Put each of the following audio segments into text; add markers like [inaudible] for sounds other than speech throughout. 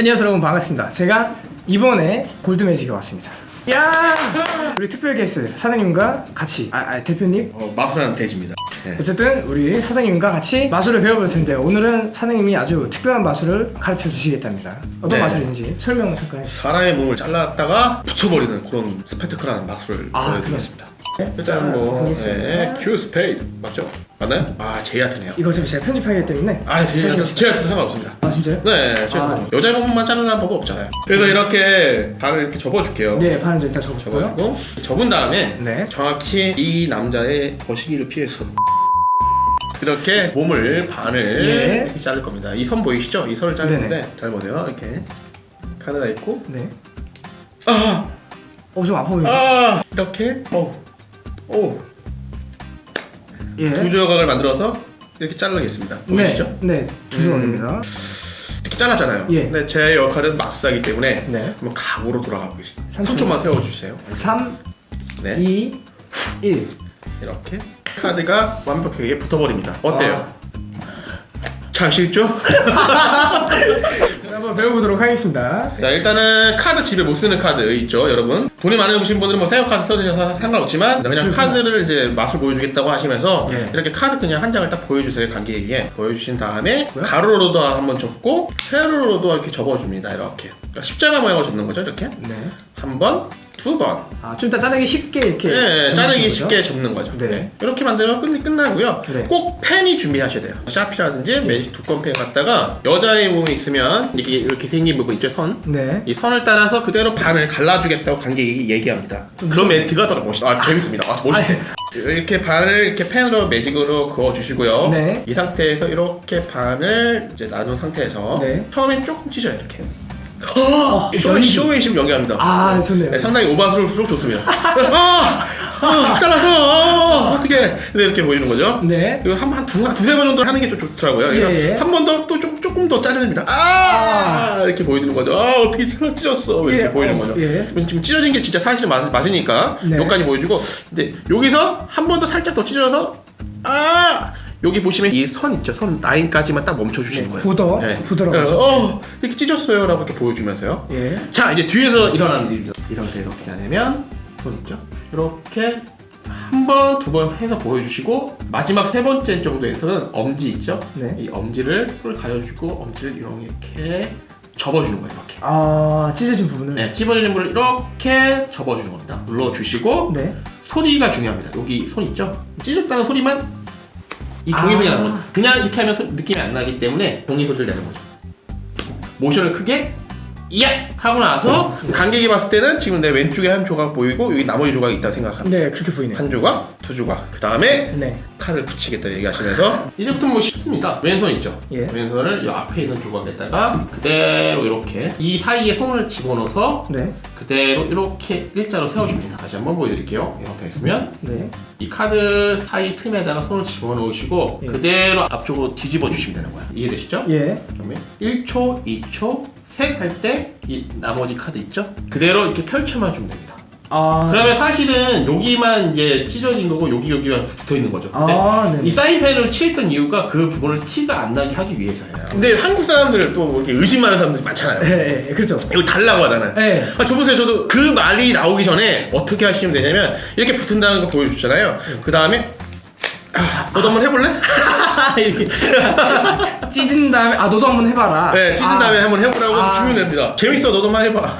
안녕하세요 여러분 반갑습니다 제가 이번에 골드매직에 왔습니다 야 우리 특별 게스트 사장님과 같이 아, 아 대표님 어, 마술하는 돼지입니다. 네. 어쨌든 우리 사장님과 같이 마술을 배워볼 텐데 오늘은 사장님이 아주 특별한 마술을 가르쳐 주시겠답니다 어떤 네. 마술인지 설명 잠깐 해주세요 사람의 몸을 잘랐다가 붙여버리는 그런 스펙타클한 마술을 아, 보여드리겠습니다. 네. 일단 뭐. 네, Q 스페이드 맞죠? 맞나요? 아 J 하트네요. 이거 어차피 제가 편집하기 때문에 아 J 하트 J 하트 상관없습니다. 아 진짜요? 네, 제가 아. 뭐 여자 부분만 자르는 법은 없잖아요. 그래서 이렇게 발을 이렇게 접어줄게요. 네좀 일단 접어볼까요? 접어주고 접은 다음에 네. 정확히 이 남자의 거시기를 피해서 이렇게 몸을 반을 예. 이렇게 자를 겁니다. 이 선 보이시죠? 이 선을. 건데 잘 보세요. 이렇게 카드가 있고 네. 아, 어좀 아파 보이네 아 이렇게 오, 오, 예. 두 조각을 만들어서 이렇게 자르겠습니다. 보이시죠? 네, 네, 두 조각입니다. 이렇게 잘랐잖아요. 예. 근데 제 역할은 마술사기 때문에 네. 한번 각오로 돌아가고 있습니다. 삼 3초 만 세워주세요. 3, 네, 2, 1. 이렇게 카드가 완벽하게 붙어버립니다. 어때요? 아. 잘 쉽죠? [laughs] 한번 배워보도록 하겠습니다. 자 일단은 카드 집에 못 쓰는 카드 있죠 여러분? 돈이 많으신 분들은 뭐 새우 카드 써주셔서 상관없지만 그냥 카드를 이제 맛을 보여주겠다고 하시면서 예. 이렇게 카드 그냥 한 장을 딱 보여주세요 관객에게 보여주신 다음에 가로로도 한번 접고 세로로도 이렇게 접어줍니다 이렇게 그러니까 십자가 모양으로 접는 거죠 이렇게 네. 한 번, 두 번. 아, 좀 이따 자르기 쉽게 이렇게. 네, 접으시는 자르기 거죠? 쉽게 접는 거죠. 네. 네. 이렇게 만들면 끝, 끝나고요. 네. 꼭 펜이 준비하셔야 돼요. 샤피라든지 매직 두꺼운 펜 갖다가 여자의 몸에 있으면 이렇게 이렇게 생긴 부분 있죠, 선. 네. 이 선을 따라서 그대로 반을 갈라주겠다고 관객이 얘기합니다. 그런 멘트가 더 멋있어. 아, 재밌습니다. 아, 멋있네. 이렇게 반을 이렇게 펜으로 매직으로 그어 주시고요. 네. 이 상태에서 이렇게 반을 이제 나눈 상태에서 네. 처음엔 조금 찢어요 이렇게. 어, 쇼, 연기. 쇼맨심 연기합니다. 아, 좋네요. 네, 상당히 오바스러울수록 좋습니다. [laughs] 아, 아, 잘라서 아, 어떻게? 근데 이렇게 보이는 거죠. 네. 그리고 한, 한 두, 두세 번 정도 하는 게좀 좋더라고요. 그래서 예, 예. 한번 더또 조금, 조금 더 자릅니다. 아, 이렇게 보여주는 거죠. 아, 어떻게 찢었어. 이렇게 예, 보이는 어, 거죠. 예. 지금 찢어진 게 진짜 사실은 맞, 맞으니까 네. 여기까지 보여주고 근데 여기서 한 번 더 살짝 더 찢어서 아 여기 보시면 이 선 있죠 선 라인까지만 딱 멈춰주시는 거예요 보더? 보더라고 그래서 어 이렇게 찢었어요 라고 이렇게 보여주면서요 예. 자 이제 뒤에서 일어나는 일이죠 이 상태에서 어떻게 하냐면 손 있죠 이렇게 한 번 두 번 해서 보여주시고 마지막 세 번째 정도에서는 엄지 있죠 네. 이 엄지를 손을 가려주고 엄지를 이렇게 접어주는 거예요 이렇게 아, 찢어진 부분을. 네, 찝어주는 물을 이렇게 접어주는 겁니다. 눌러주시고 네. 소리가 중요합니다. 여기 손 있죠? 찢었다는 소리만 이 종이 아. 소리가 나는 거죠. 그냥 이렇게 하면 소- 느낌이 안 나기 때문에 종이 소리를 내는 거죠. 모션을 크게 야 하고 나서 관객이 봤을 때는 지금 내 왼쪽에 한 조각 보이고 여기 나머지 조각이 있다 생각합니다. 네, 그렇게 보이네요. 한 조각, 두 조각. 그 다음에 네. 칼을 붙이겠다 얘기하시면서 이제부터 뭐 쉽습니다. 왼손 있죠? 예. 왼손을 이 앞에 있는 조각에다가 그대로 이렇게 이 사이에 손을 집어넣어서 네. 그대로 이렇게 일자로 세워줍니다. 다시 한번 보여드릴게요. 이렇게 했으면 네. 이 카드 사이 틈에다가 손을 집어넣으시고 예. 그대로 앞쪽으로 뒤집어 주시면 되는 거예요. 이해되시죠? 예. 그러면 1초, 2초, 셋할때 이 나머지 카드 있죠? 그대로 이렇게 펼쳐만 주면 됩니다. 아. 그러면 사실은 여기만 이제 찢어진 거고 여기 여기가 붙어 있는 거죠. 근데 아, 네. 이 사인펜을 칠했던 이유가 그 부분을 티가 안 나게 하기 위해서예요. 근데 한국 사람들 또뭐 이렇게 의심 많은 사람들이 많잖아요. 예, 예, 그렇죠. 이거 달라고 하잖아요. 예. 아, 저 보세요. 저도 그 말이 나오기 전에 어떻게 하시면 되냐면 이렇게 붙은다는 거 보여주잖아요. 그 다음에 아, 너도 한번 해볼래? [laughs] 이렇게 찢은 다음에 아 너도 한번 해봐라. 네, 찢은 아, 다음에 한번 해보라고 아. 주면 됩니다. 재밌어, 너도 한번 해봐.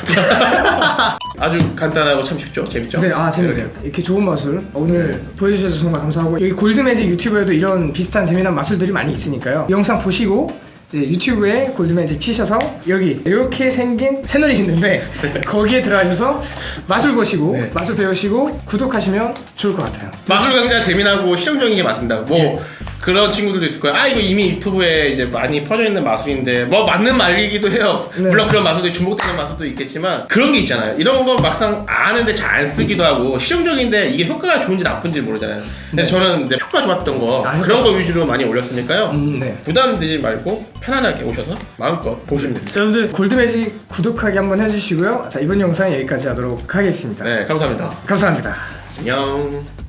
[laughs] 아주 간단하고 참 쉽죠? 재밌죠? 네, 아 재밌네요. 이렇게 좋은 마술 오늘 보여주셔서 정말 감사하고 여기 골드매직 유튜브에도 이런 비슷한 재미난 마술들이 많이 있으니까요. 영상 보시고 유튜브에 골드매직 치셔서 여기 이렇게 생긴 채널이 있는데 [laughs] 거기에 들어가셔서 마술 보시고 네. 마술 배우시고 구독하시면 좋을 것 같아요. 마술 강좌 재미나고 실용적인 게 맞습니다. 뭐 예. 그런 친구들도 있을 거예요. 아 이거 이미 유튜브에 이제 많이 퍼져 있는 마술인데 뭐 맞는 말이기도 해요. 네. 물론 그런 마술도 중복되는 마술도 있겠지만 그런 게 있잖아요. 이런 거 막상 아는데 잘 안 쓰기도 하고 실용적인데 이게 효과가 좋은지 나쁜지 모르잖아요. 그래서 저는 이제 효과 좋았던 거 아, 그런 거 위주로 많이 올렸으니까요. 음, 네. 부담되지 말고 편안하게 오셔서 마음껏 보시면 됩니다. 자, 여러분들 골드매직 구독하기 한번 해주시고요. 자 이번 영상 여기까지 하도록 하겠습니다. 네, 감사합니다. 감사합니다. 안녕.